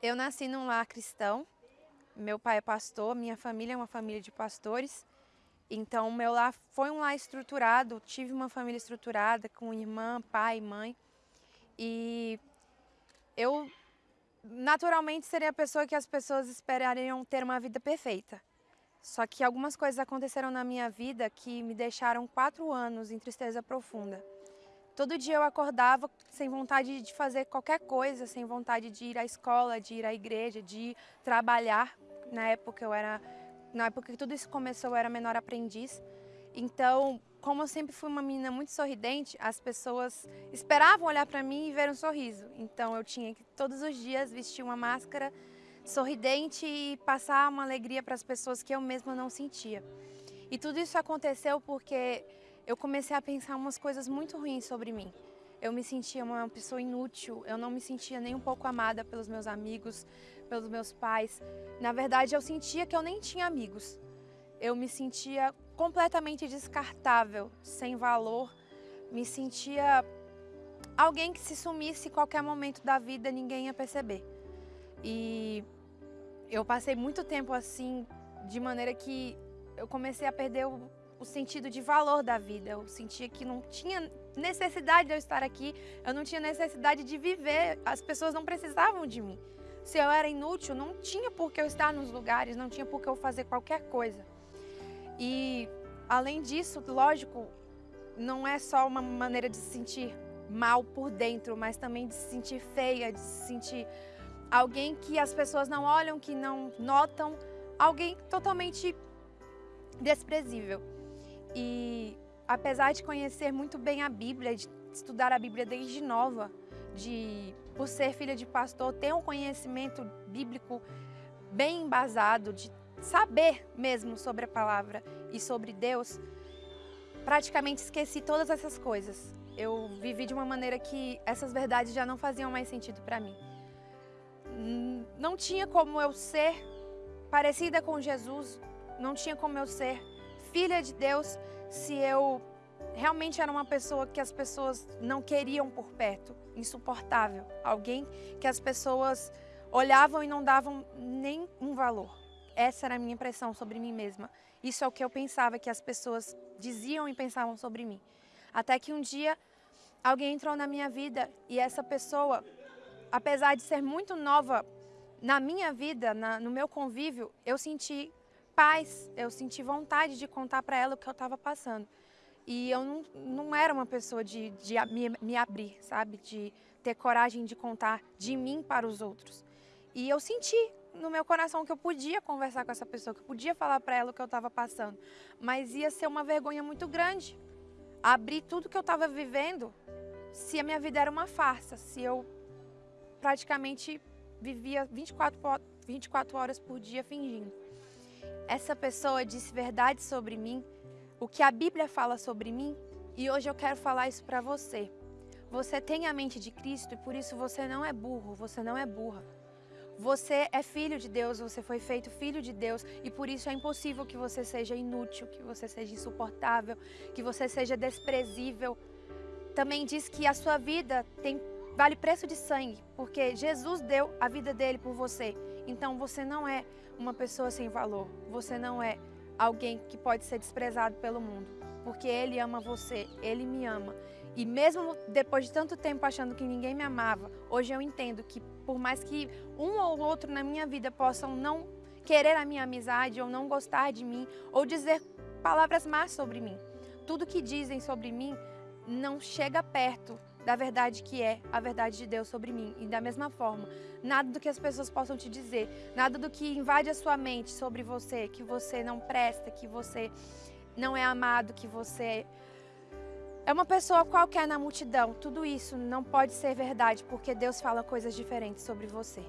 Eu nasci num lar cristão, meu pai é pastor, minha família é uma família de pastores, então meu lar foi um lar estruturado, tive uma família estruturada com irmã, pai, mãe, e eu naturalmente seria a pessoa que as pessoas esperariam ter uma vida perfeita. Só que algumas coisas aconteceram na minha vida que me deixaram quatro anos em tristeza profunda. Todo dia eu acordava sem vontade de fazer qualquer coisa, sem vontade de ir à escola, de ir à igreja, de trabalhar. Na época eu era, na época que tudo isso começou, eu era menor aprendiz. Então, como eu sempre fui uma menina muito sorridente, as pessoas esperavam olhar para mim e ver um sorriso. Então, eu tinha que todos os dias vestir uma máscara sorridente e passar uma alegria para as pessoas que eu mesma não sentia. E tudo isso aconteceu porque eu comecei a pensar umas coisas muito ruins sobre mim. Eu me sentia uma pessoa inútil, eu não me sentia nem um pouco amada pelos meus amigos, pelos meus pais. Na verdade, eu sentia que eu nem tinha amigos. Eu me sentia completamente descartável, sem valor. Me sentia alguém que se sumisse em qualquer momento da vida, ninguém ia perceber. E eu passei muito tempo assim, de maneira que eu comecei a perder o o sentido de valor da vida. Eu sentia que não tinha necessidade de eu estar aqui, eu não tinha necessidade de viver, as pessoas não precisavam de mim. Se eu era inútil, não tinha por que eu estar nos lugares, não tinha por que eu fazer qualquer coisa. E além disso, lógico, não é só uma maneira de se sentir mal por dentro, mas também de se sentir feia, de se sentir alguém que as pessoas não olham, que não notam, alguém totalmente desprezível. E apesar de conhecer muito bem a Bíblia, de estudar a Bíblia desde nova, de por ser filha de pastor, ter um conhecimento bíblico bem embasado, de saber mesmo sobre a palavra e sobre Deus, praticamente esqueci todas essas coisas. Eu vivi de uma maneira que essas verdades já não faziam mais sentido para mim. Não tinha como eu ser parecida com Jesus, não tinha como eu ser filha de Deus se eu realmente era uma pessoa que as pessoas não queriam por perto, insuportável, alguém que as pessoas olhavam e não davam nem um valor. Essa era a minha impressão sobre mim mesma. Isso é o que eu pensava que as pessoas diziam e pensavam sobre mim. Até que um dia alguém entrou na minha vida e essa pessoa, apesar de ser muito nova na minha vida, na, no meu convívio, eu senti paz, eu senti vontade de contar para ela o que eu estava passando. E eu não, não era uma pessoa de, de me, me abrir, sabe? De ter coragem de contar de mim para os outros. E eu senti no meu coração que eu podia conversar com essa pessoa, que eu podia falar para ela o que eu estava passando. Mas ia ser uma vergonha muito grande. Abrir tudo que eu estava vivendo se a minha vida era uma farsa, se eu praticamente vivia 24, 24 horas por dia fingindo essa pessoa disse verdade sobre mim, o que a Bíblia fala sobre mim, e hoje eu quero falar isso para você. Você tem a mente de Cristo e por isso você não é burro, você não é burra. Você é filho de Deus, você foi feito filho de Deus e por isso é impossível que você seja inútil, que você seja insuportável, que você seja desprezível. Também diz que a sua vida tem vale preço de sangue, porque Jesus deu a vida dele por você. Então você não é uma pessoa sem valor, você não é alguém que pode ser desprezado pelo mundo, porque ele ama você, ele me ama. E mesmo depois de tanto tempo achando que ninguém me amava, hoje eu entendo que por mais que um ou outro na minha vida possam não querer a minha amizade ou não gostar de mim ou dizer palavras más sobre mim, tudo que dizem sobre mim não chega perto da verdade que é a verdade de Deus sobre mim. E da mesma forma, nada do que as pessoas possam te dizer, nada do que invade a sua mente sobre você, que você não presta, que você não é amado, que você é uma pessoa qualquer na multidão. Tudo isso não pode ser verdade porque Deus fala coisas diferentes sobre você.